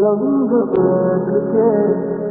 रंग बदल के